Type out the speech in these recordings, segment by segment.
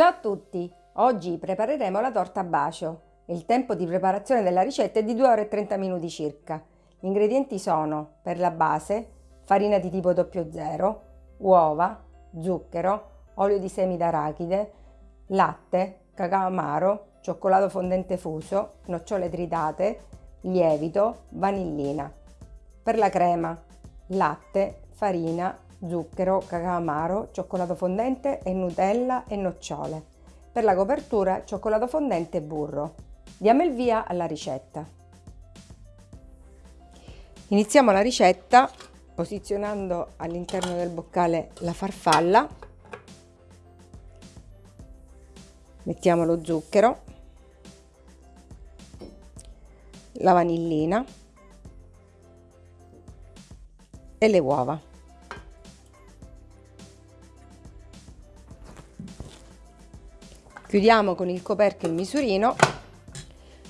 Ciao a tutti! Oggi prepareremo la torta a bacio. Il tempo di preparazione della ricetta è di 2 ore e 30 minuti circa. Gli ingredienti sono, per la base, farina di tipo 00, uova, zucchero, olio di semi d'arachide, latte, cacao amaro, cioccolato fondente fuso, nocciole tritate, lievito, vanillina. Per la crema, latte, farina, zucchero, cacao amaro, cioccolato fondente e Nutella e nocciole. Per la copertura cioccolato fondente e burro. Diamo il via alla ricetta. Iniziamo la ricetta posizionando all'interno del boccale la farfalla. Mettiamo lo zucchero, la vanillina e le uova. Chiudiamo con il coperchio il misurino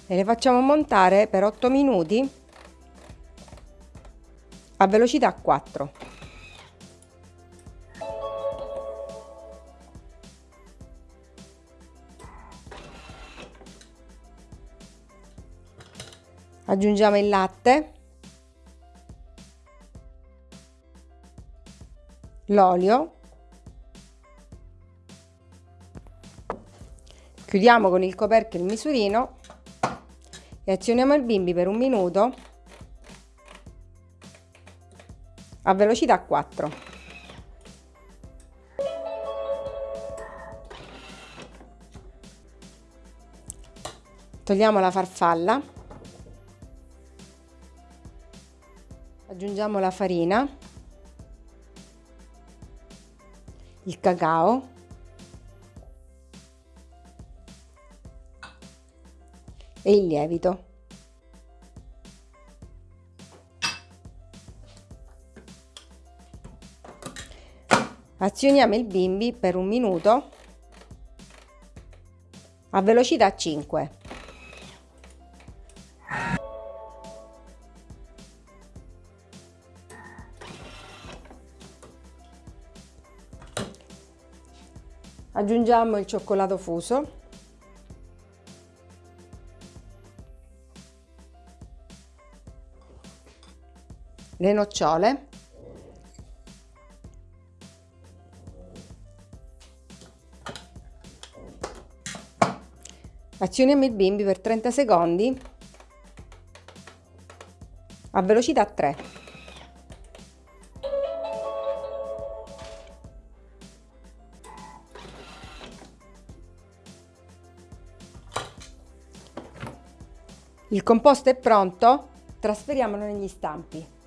e le facciamo montare per 8 minuti a velocità 4. Aggiungiamo il latte, l'olio Chiudiamo con il coperchio il misurino e azioniamo il bimbi per un minuto a velocità 4. Togliamo la farfalla, aggiungiamo la farina, il cacao e il lievito. Azioniamo il bimbi per un minuto a velocità 5. Aggiungiamo il cioccolato fuso le nocciole. Azioniamo il bimbi per 30 secondi a velocità 3 il composto è pronto trasferiamolo negli stampi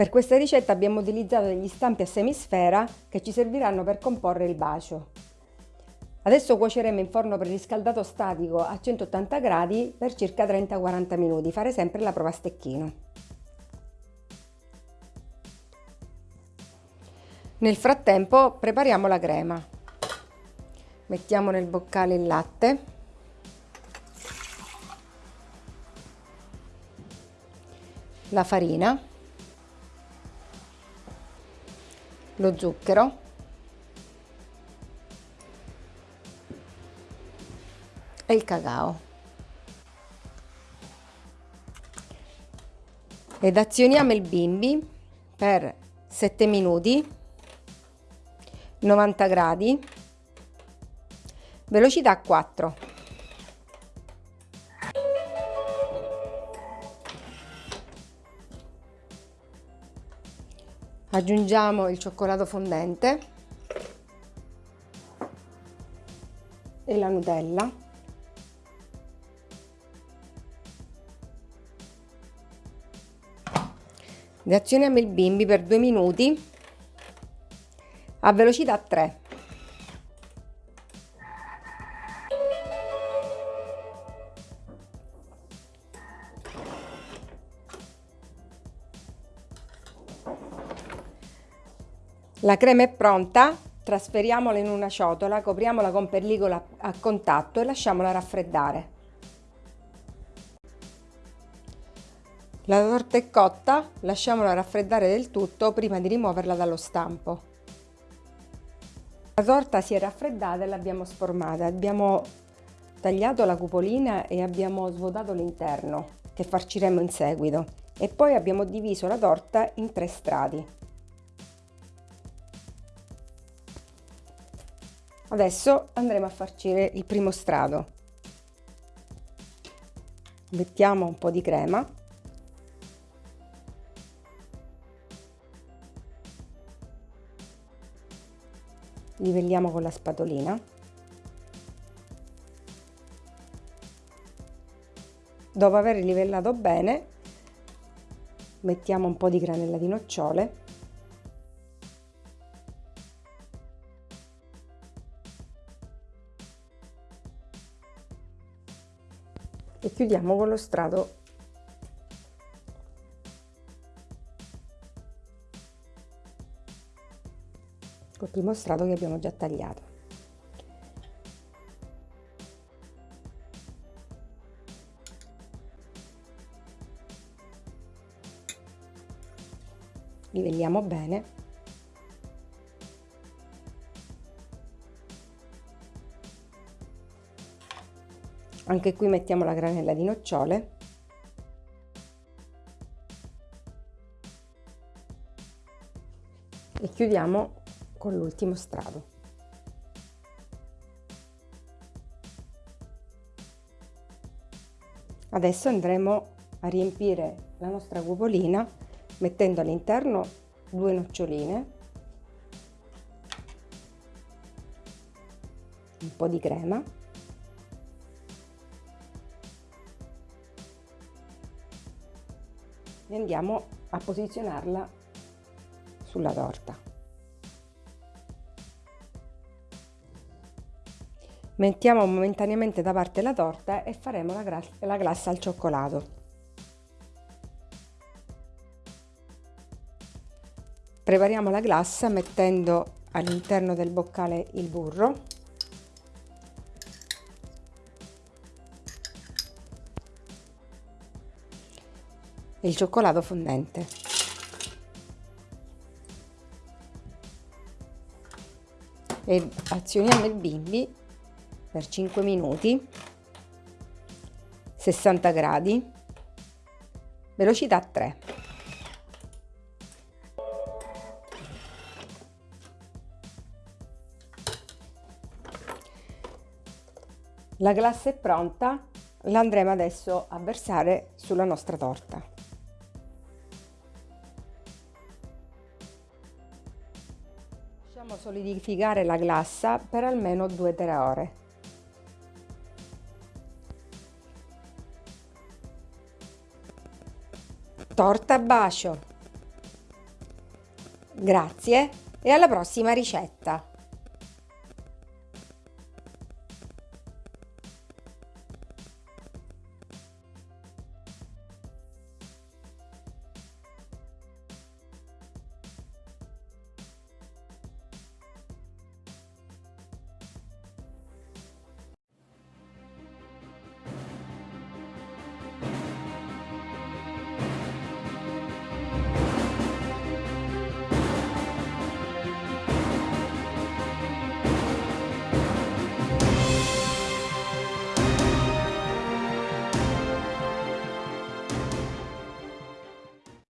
Per questa ricetta abbiamo utilizzato degli stampi a semisfera che ci serviranno per comporre il bacio. Adesso cuoceremo in forno preriscaldato statico a 180 gradi per circa 30-40 minuti, fare sempre la prova a stecchino. Nel frattempo prepariamo la crema. Mettiamo nel boccale il latte, la farina, lo zucchero. E il cacao. Ed azioniamo il bimbi per 7 minuti 90 gradi. Velocità 4 aggiungiamo il cioccolato fondente e la Nutella. Reazioniamo il bimbi per due minuti a velocità 3 La crema è pronta, trasferiamola in una ciotola, copriamola con pellicola a contatto e lasciamola raffreddare. La torta è cotta, lasciamola raffreddare del tutto prima di rimuoverla dallo stampo. La torta si è raffreddata e l'abbiamo sformata. Abbiamo tagliato la cupolina e abbiamo svuotato l'interno che farciremo in seguito e poi abbiamo diviso la torta in tre strati. Adesso andremo a farcire il primo strato. Mettiamo un po' di crema. Livelliamo con la spatolina. Dopo aver livellato bene mettiamo un po' di granella di nocciole e chiudiamo con lo strato col primo strato che abbiamo già tagliato. Livelliamo bene. Anche qui mettiamo la granella di nocciole. E chiudiamo con l'ultimo strato. Adesso andremo a riempire la nostra cupolina mettendo all'interno due noccioline, un po' di crema e andiamo a posizionarla sulla torta. Mettiamo momentaneamente da parte la torta e faremo la, la glassa al cioccolato. Prepariamo la glassa mettendo all'interno del boccale il burro il cioccolato fondente. E azioniamo il bimbi per 5 minuti 60 gradi velocità 3 la glassa è pronta la andremo adesso a versare sulla nostra torta solidificare la glassa per almeno 2-3 ore torta bacio. Grazie e alla prossima ricetta!